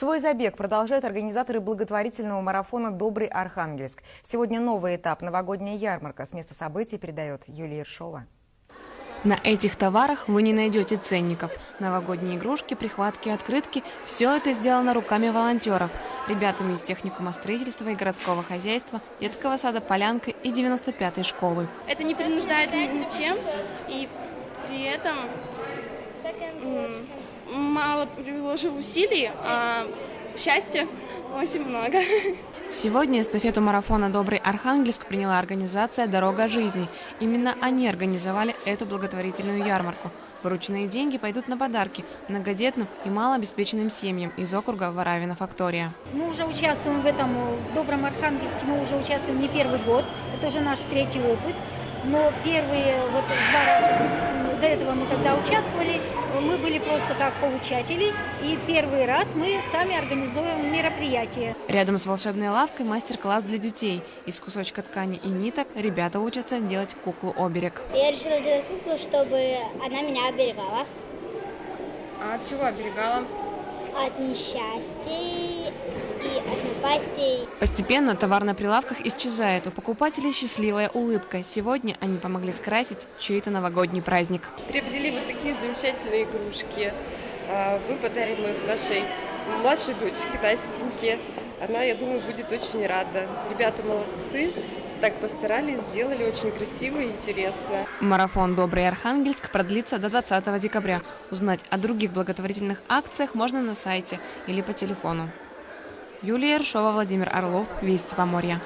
Свой забег продолжают организаторы благотворительного марафона «Добрый Архангельск». Сегодня новый этап – новогодняя ярмарка. С места событий передает Юлия Ершова. На этих товарах вы не найдете ценников. Новогодние игрушки, прихватки, открытки – все это сделано руками волонтеров. Ребятами из техникума строительства и городского хозяйства, детского сада «Полянка» и 95-й школы. Это не принуждает ничем, и при этом мало приложил усилий, а счастья очень много. Сегодня эстафету марафона «Добрый Архангельск» приняла организация «Дорога жизни». Именно они организовали эту благотворительную ярмарку. Вырученные деньги пойдут на подарки многодетным и малообеспеченным семьям из округа Варавина Фактория. Мы уже участвуем в этом, в Добром Архангельске, мы уже участвуем не первый год, это уже наш третий опыт. Но первые вот два раза, до этого мы когда участвовали, мы были просто как получатели. И первый раз мы сами организуем мероприятие. Рядом с волшебной лавкой мастер-класс для детей. Из кусочка ткани и ниток ребята учатся делать куклу-оберег. Я решила сделать куклу, чтобы она меня оберегала. А от чего оберегала? От несчастий и от напастей. Постепенно товар на прилавках исчезает. У покупателей счастливая улыбка. Сегодня они помогли скрасить чей-то новогодний праздник. Приобрели вот такие замечательные игрушки. А, Мы подарим их нашей младшей дочке Настеньке. Она, я думаю, будет очень рада. Ребята молодцы, так постарались, сделали очень красиво и интересно. Марафон «Добрый Архангельск» продлится до 20 декабря. Узнать о других благотворительных акциях можно на сайте или по телефону. Юлия Ершова, Владимир Орлов, Вести Поморья.